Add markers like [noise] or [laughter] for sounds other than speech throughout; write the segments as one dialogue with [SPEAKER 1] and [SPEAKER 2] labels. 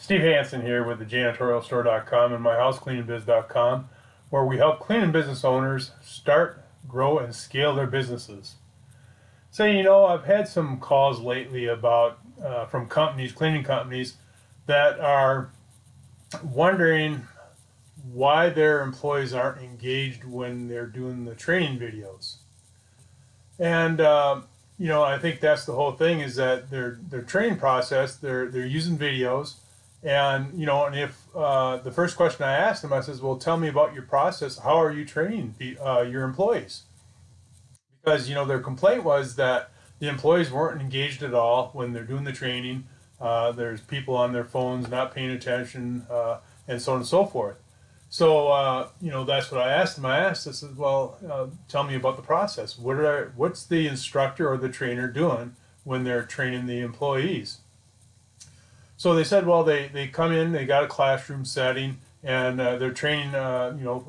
[SPEAKER 1] Steve Hansen here with the janitorialstore.com and myhousecleaningbiz.com where we help cleaning business owners start, grow, and scale their businesses. So, you know, I've had some calls lately about uh, from companies, cleaning companies, that are wondering why their employees aren't engaged when they're doing the training videos. And uh, you know, I think that's the whole thing is that their their training process, they're they're using videos, and you know, and if uh, the first question I asked them, I says, "Well, tell me about your process. How are you training the, uh, your employees?" Because you know, their complaint was that the employees weren't engaged at all when they're doing the training. Uh, there's people on their phones not paying attention, uh, and so on and so forth. So uh, you know that's what I asked him. I asked, I said, "Well, uh, tell me about the process. What are what's the instructor or the trainer doing when they're training the employees?" So they said, "Well, they they come in, they got a classroom setting, and uh, they're training uh, you know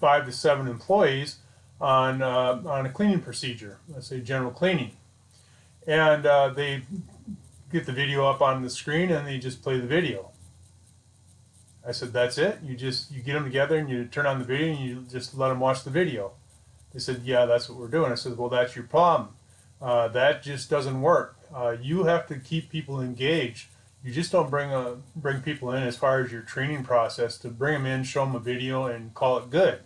[SPEAKER 1] five to seven employees on uh, on a cleaning procedure. Let's say general cleaning, and uh, they get the video up on the screen and they just play the video." I said, that's it? You just, you get them together and you turn on the video and you just let them watch the video. They said, yeah, that's what we're doing. I said, well, that's your problem. Uh, that just doesn't work. Uh, you have to keep people engaged. You just don't bring a, bring people in as far as your training process to bring them in, show them a video, and call it good.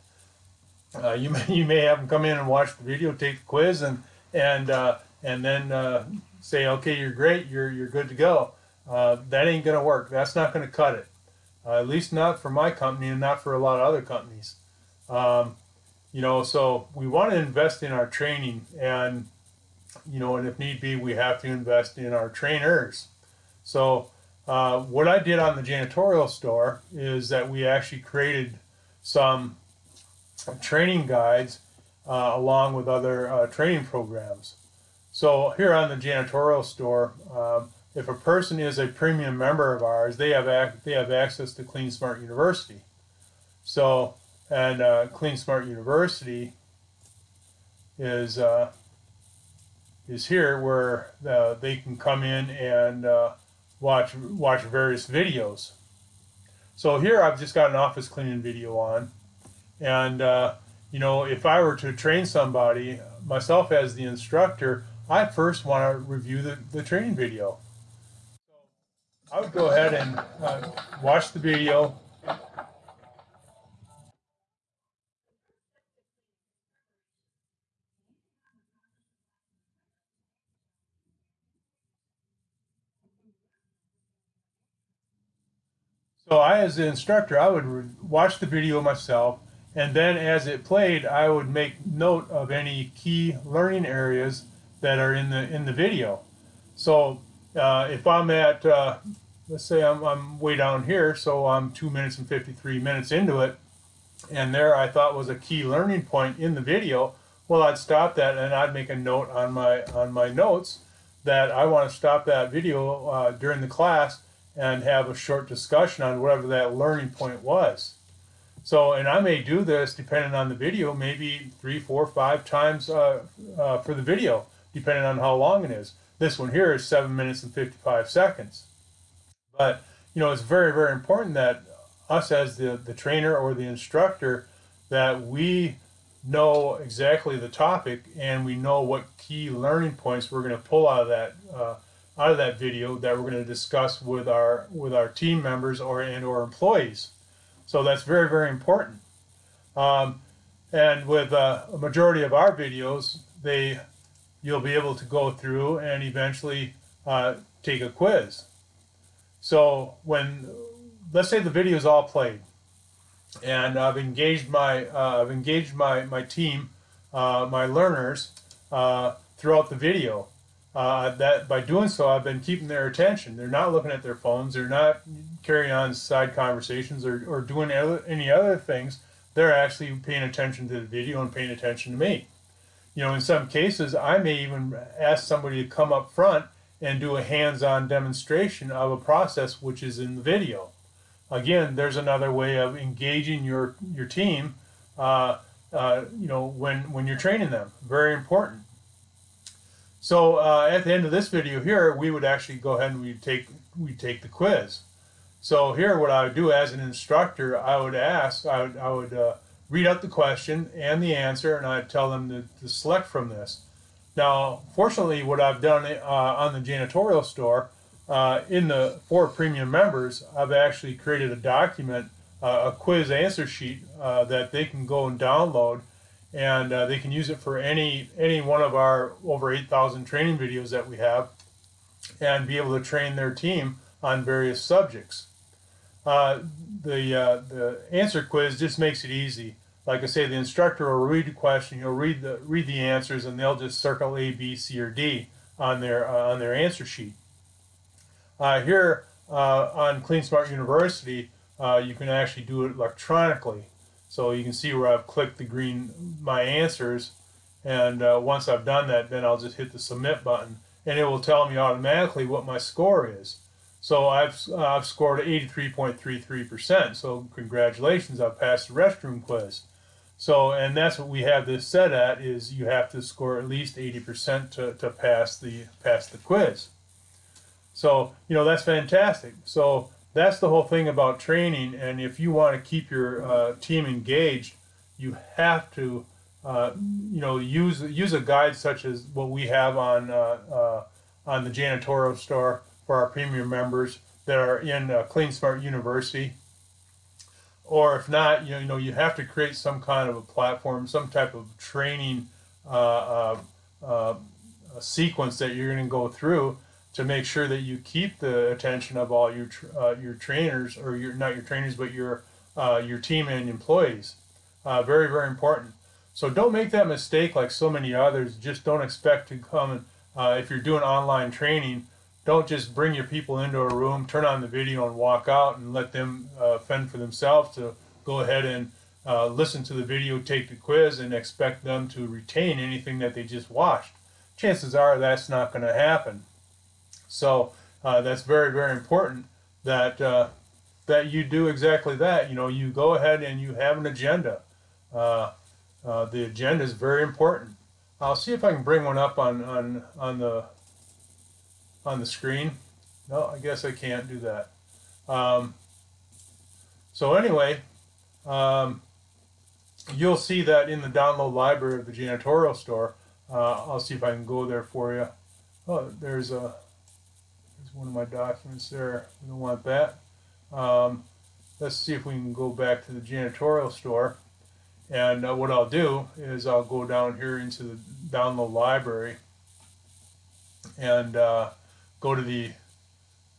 [SPEAKER 1] Uh, you [laughs] may you may have them come in and watch the video, take the quiz, and and uh, and then uh, say, okay, you're great, you're you're good to go. Uh, that ain't gonna work. That's not gonna cut it uh, at least not for my company and not for a lot of other companies. Um, you know, so we want to invest in our training and, you know, and if need be, we have to invest in our trainers. So uh, what I did on the janitorial store is that we actually created some training guides uh, along with other uh, training programs. So here on the janitorial store, um, if a person is a premium member of ours, they have they have access to Clean Smart University. So, and uh, Clean Smart University is uh, is here where uh, they can come in and uh, watch watch various videos. So here I've just got an office cleaning video on, and uh, you know if I were to train somebody myself as the instructor, I first want to review the, the training video. I would go ahead and uh, watch the video. So I, as the instructor, I would watch the video myself, and then as it played, I would make note of any key learning areas that are in the in the video. So uh, if I'm at, uh, let's say I'm, I'm way down here, so I'm 2 minutes and 53 minutes into it, and there I thought was a key learning point in the video, well, I'd stop that and I'd make a note on my, on my notes that I want to stop that video uh, during the class and have a short discussion on whatever that learning point was. So, and I may do this depending on the video, maybe three, four, five times uh, uh, for the video, depending on how long it is. This one here is 7 minutes and 55 seconds. But, you know, it's very, very important that us as the, the trainer or the instructor, that we know exactly the topic and we know what key learning points we're going to pull out of that uh, out of that video that we're going to discuss with our with our team members or and or employees. So that's very very important. Um, and with uh, a majority of our videos, they you'll be able to go through and eventually uh, take a quiz. So when, let's say the video is all played, and I've engaged my uh, I've engaged my my team, uh, my learners uh, throughout the video. Uh, that by doing so, I've been keeping their attention. They're not looking at their phones. They're not carrying on side conversations or, or doing any other things. They're actually paying attention to the video and paying attention to me. You know, in some cases, I may even ask somebody to come up front and do a hands-on demonstration of a process which is in the video. Again, there's another way of engaging your your team. Uh, uh, you know, when when you're training them, very important. So uh, at the end of this video here, we would actually go ahead and we take we take the quiz. So here, what I would do as an instructor, I would ask, I would, I would uh, read out the question and the answer, and I'd tell them to, to select from this. Now, fortunately, what I've done uh, on the janitorial store, uh, in the for premium members, I've actually created a document, uh, a quiz answer sheet uh, that they can go and download, and uh, they can use it for any any one of our over 8,000 training videos that we have, and be able to train their team on various subjects. Uh, the the answer quiz just makes it easy like I say, the instructor will read the question, he'll read the read the answers, and they'll just circle A, B, C, or D on their uh, on their answer sheet. Uh, here uh, on CleanSmart University, uh, you can actually do it electronically. So you can see where I've clicked the green my answers, and uh, once I've done that, then I'll just hit the submit button, and it will tell me automatically what my score is. So I've, I've scored 83.33%. So congratulations, I've passed the restroom quiz. So, and that's what we have this set at is you have to score at least 80% to, to pass the pass the quiz. So, you know, that's fantastic. So that's the whole thing about training. And if you want to keep your uh, team engaged, you have to, uh, you know, use use a guide such as what we have on uh, uh on the janitorial store for our premium members that are in uh, Clean Smart University or if not, you know, you have to create some kind of a platform, some type of training uh, sequence that you're going to go through to make sure that you keep the attention of all your uh, your trainers, or your not your trainers, but your uh, your team and employees. Uh, very very important. So don't make that mistake like so many others. Just don't expect to come and if you're doing online training don't just bring your people into a room, turn on the video and walk out and let them uh, fend for themselves to go ahead and uh, listen to the video, take the quiz, and expect them to retain anything that they just watched. Chances are that's not going to happen. So uh, that's very, very important that uh, that you do exactly that. You know, you go ahead and you have an agenda. Uh, uh, the agenda is very important. I'll see if I can bring one up on on on the on the screen. No, I guess I can't do that. Um, so anyway, um, you'll see that in the download library of the janitorial store. Uh, I'll see if I can go there for you. Oh, there's a one of my documents there. We don't want that. Um, let's see if we can go back to the janitorial store. And uh, what I'll do is I'll go down here into the download library and uh, go to the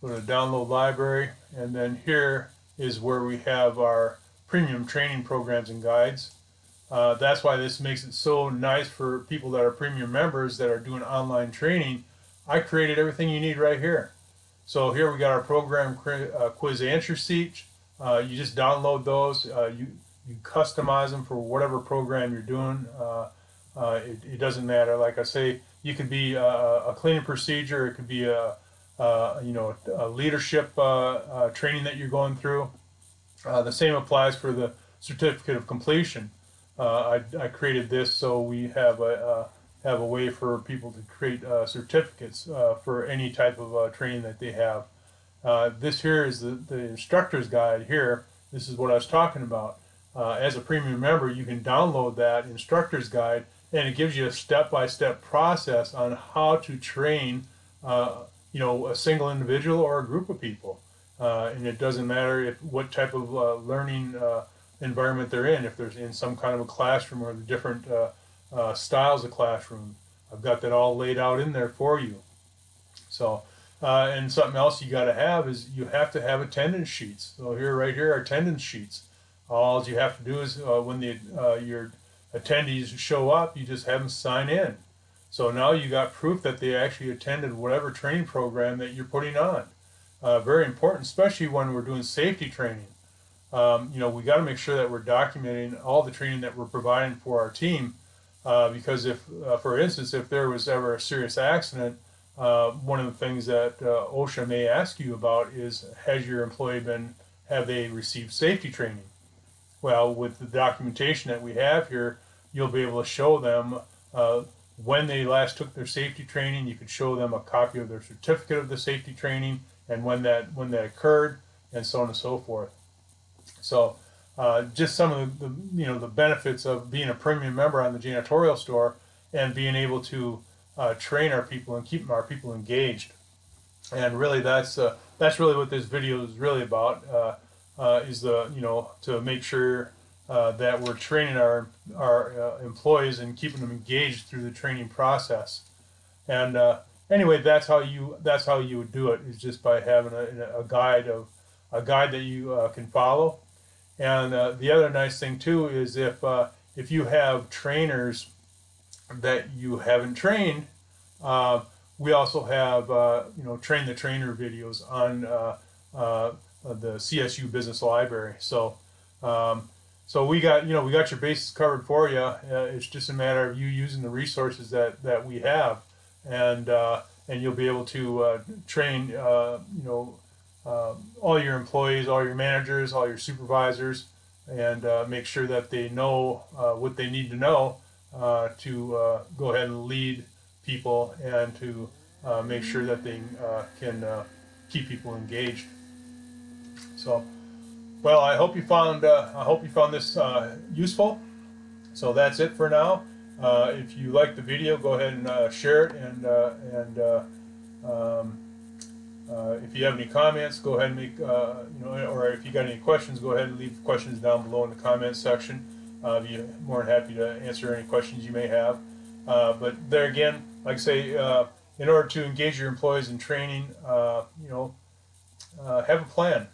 [SPEAKER 1] go to download library and then here is where we have our premium training programs and guides. Uh, that's why this makes it so nice for people that are premium members that are doing online training. I created everything you need right here. So here we got our program uh, quiz answer sheet. Uh, you just download those. Uh, you you customize them for whatever program you're doing. Uh, uh, it, it, doesn't matter. Like I say, you could be a, a cleaning procedure. It could be a, a you know a leadership uh, uh, training that you're going through. Uh, the same applies for the certificate of completion. I, I created this so we have a have a way for people to create certificates for any type of training that they have. this here is the, the instructor's guide here. This is what I was talking about. Uh, as a premium member, you can download that instructor's guide and it gives you a step-by-step process on how to train uh, you know a single individual or a group of people uh, and it doesn't matter if what type of uh, learning uh, environment they're in if they're in some kind of a classroom or the different uh, uh, styles of classroom I've got that all laid out in there for you so and something else you got to have is you have to have attendance sheets so here right here are attendance sheets all you have to do is when the your attendees show up, you just have them sign in. So now you got proof that they actually attended whatever training program that you're putting on. Uh, very important, especially when we're doing safety training. Um, you know, we got to make sure that we're documenting all the training that we're providing for our team. Uh, because if, uh, for instance, if there was ever a serious accident, uh, one of the things that uh, OSHA may ask you about is, has your employee been, have they received safety training? Well, with the documentation that we have here, you'll be able to show them uh, when they last took their safety training. You could show them a copy of their certificate of the safety training and when that when that occurred. and so on and so forth. So uh, just some of the, the, you know the benefits of being a premium member on the janitorial store and being able to uh, train our people and keep our people engaged. And really, that's uh, that's really what this video is really about. Uh, uh, is the you know to make sure that we're training our our employees and keeping them engaged through the training process. And anyway, that's how you that's how you would do it is just by having a, a guide of a guide that you can follow and uh, the other nice thing too is if uh, if you have trainers that you haven't trained, uh, we also have uh, you know train the trainer videos on uh, uh, the CSU Business Library. So um, so we got you know we got your bases covered for you. it's just a matter of you using the resources that that we have, and and you'll be able to train you know um, all your employees, all your managers, all your supervisors, and uh, make sure that they know uh, what they need to know uh, to uh, go ahead and lead people and to uh, make sure that they uh, can keep people engaged. So, well, I hope you found I hope you found this useful. So that's it for now. if you like the video, go ahead and share it and and um, uh, if you have any comments, go ahead and make, uh, you know, or if you got any questions, go ahead and leave questions down below in the comments section. Uh, I'll be more than happy to answer any questions you may have. Uh, but there again, like I say, uh, in order to engage your employees in training, you know, have a plan.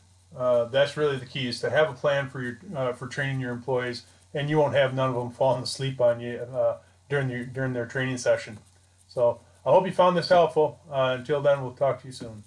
[SPEAKER 1] that's really the key is to have a plan for your for training your employees, and you won't have none of them falling asleep on you during your during their training session. So I hope you found this helpful. until then, we'll talk to you soon.